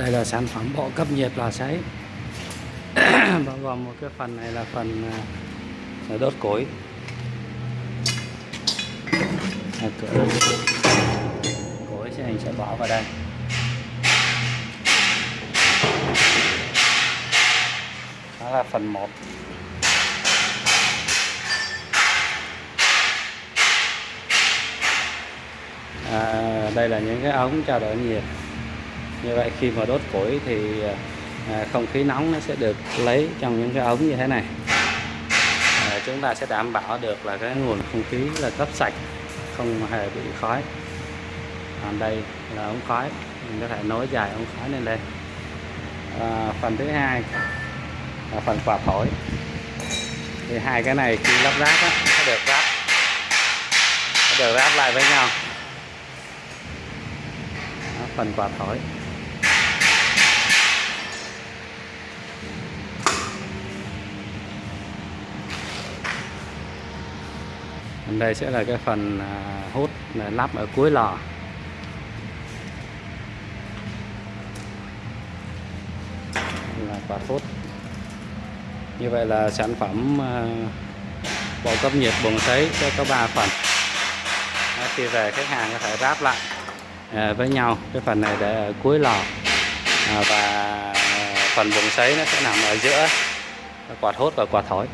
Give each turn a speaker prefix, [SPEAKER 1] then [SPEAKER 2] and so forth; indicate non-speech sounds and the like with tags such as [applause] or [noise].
[SPEAKER 1] đây là sản phẩm bộ cấp nhiệt lò sấy. [clears throat] Bao gồm một cái phần này là phần à, đốt củi. Cửa củi. Sẽ mình sẽ bỏ vào đây. Đó là phần 1 à, đây là những cái ống trao đổi nhiệt như vậy khi mà đốt củi thì à, không khí nóng nó sẽ được lấy trong những cái ống như thế này. À, chúng ta sẽ đảm bảo được là cái nguồn không khí là cấp sạch không hề bị khói. Còn đây là ống khói mình có thể nối dài ống khói lên đây. À, phần thứ hai là phần quạt thổi. Thì hai cái này khi lắp ráp á, nó được ráp nó được ráp lại với nhau. Phần quạt thổi. Đây sẽ là cái phần à, hút à, lắp ở cuối lò. Là quạt hút. Như vậy là sản phẩm à, bộ cấp nhiệt buồng sấy sẽ có 3 phần. Đó, khi về khách hàng có thể ráp lại với nhau cái phần này để ở cuối lò. Và phần buồng sấy nó sẽ nằm ở giữa quạt hút và quạt thổi.